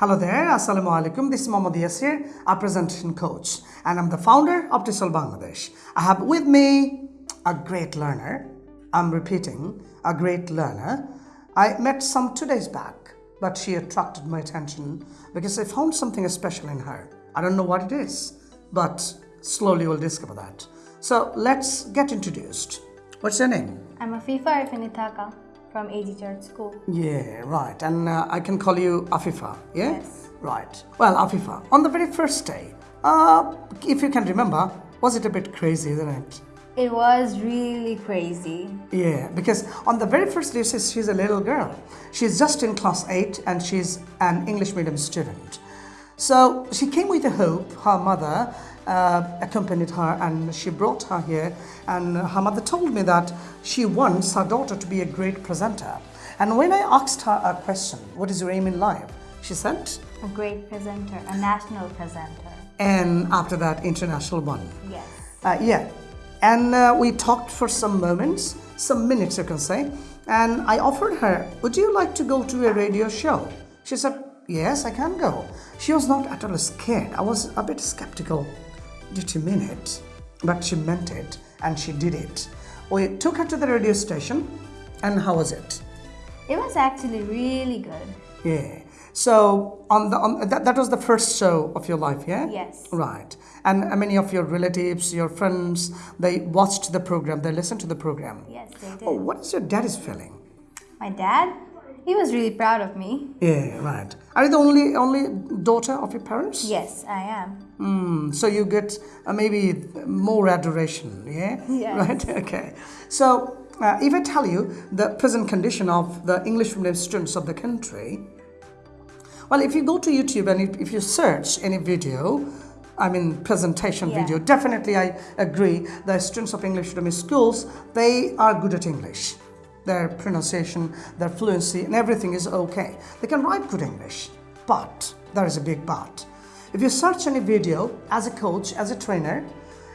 Hello there, Assalamu alaikum. This is Mohammad Yasir, a presentation coach, and I'm the founder of TESOL Bangladesh. I have with me a great learner. I'm repeating, a great learner. I met some two days back, but she attracted my attention because I found something special in her. I don't know what it is, but slowly we'll discover that. So let's get introduced. What's your name? I'm Afifa Irfanitaka from AG Church School. Yeah, right. And uh, I can call you Afifa, yeah? Yes. Right. Well, Afifa, on the very first day, uh, if you can remember, was it a bit crazy, isn't it? It was really crazy. Yeah, because on the very first day, she's, she's a little girl. She's just in class 8 and she's an English medium student. So she came with a hope. Her mother uh, accompanied her and she brought her here. And her mother told me that she wants her daughter to be a great presenter. And when I asked her a question, what is your aim in life? She said, A great presenter, a national presenter. and after that, international one. Yes. Uh, yeah, and uh, we talked for some moments, some minutes, you can say. And I offered her, Would you like to go to a radio show? She said, Yes, I can go. She was not at all scared. I was a bit skeptical. Did you mean it? But she meant it, and she did it. We took her to the radio station, and how was it? It was actually really good. Yeah. So on the on that, that was the first show of your life, yeah? Yes. Right. And many of your relatives, your friends, they watched the program, they listened to the program. Yes, they oh, did. Oh, what is your daddy's feeling? My dad, he was really proud of me. Yeah, right. Are you the only only daughter of your parents? Yes, I am. Mm, so you get uh, maybe more adoration, yeah? Yes. Right, okay. So uh, if I tell you the present condition of the English medium students of the country, well, if you go to YouTube and if, if you search any video, I mean presentation Yeah. video, definitely I agree the students of English medium schools, they are good at English. Their pronunciation, their fluency and everything is okay. They can write good English, but there is a big but. If you search any video as a coach, as a trainer,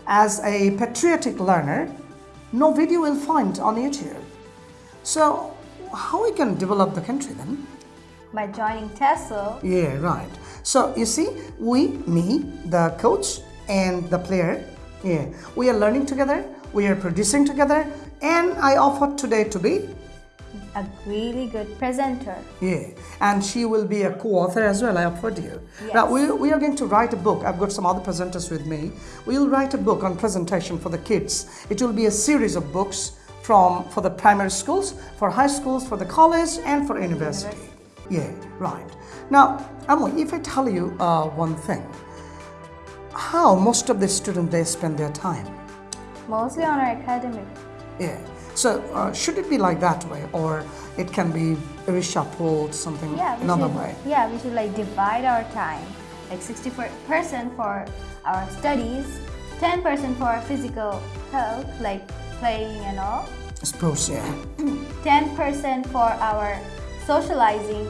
as a patriotic learner, no video will find on YouTube. So how we can develop the country then? By joining TESOL, Yeah, right. So you see, we, me, the coach, and the player, yeah, we are learning together, we are producing together, and I offer today to be, a really good presenter. yeah, and she will be a co-author as well. I offered you. Now we, we are going to write a book. I've got some other presenters with me. We'll write a book on presentation for the kids. It will be a series of books from for the primary schools, for high schools, for the college, and for university. Yeah, right. Now, Amoy, if I tell you uh, one thing, how most of the students they spend their time? Mostly on our academic. Yeah. So uh, should it be like that way, or it can be reshuffled something Yeah, we another should, way? Yeah, we should like divide our time. Like 60% for our studies, 10% for our physical health, like playing and all, Sports, yeah. 10% for our socializing,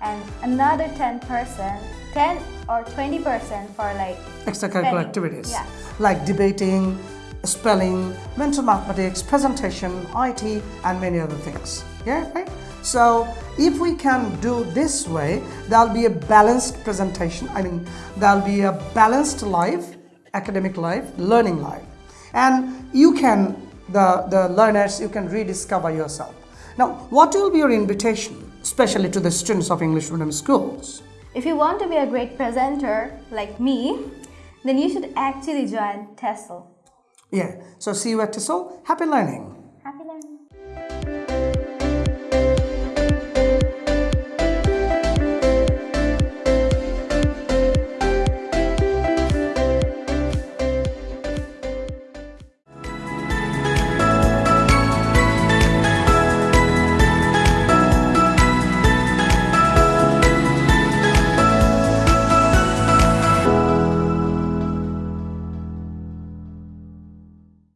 and another 10%, 10 or 20% for like extracurricular Spelling, activities yeah. like debating, spelling, mental mathematics, presentation, IT, and many other things. Yeah, right? So if we can do this way, there'll be a balanced presentation. I mean, there'll be a balanced life, academic life, learning life. And you can, the, the learners, you can rediscover yourself. Now, what will be your invitation, especially to the students of English medium schools? If you want to be a great presenter like me, then you should actually join TESOL. Yeah, so see you at TESOL. Happy learning. Happy learning!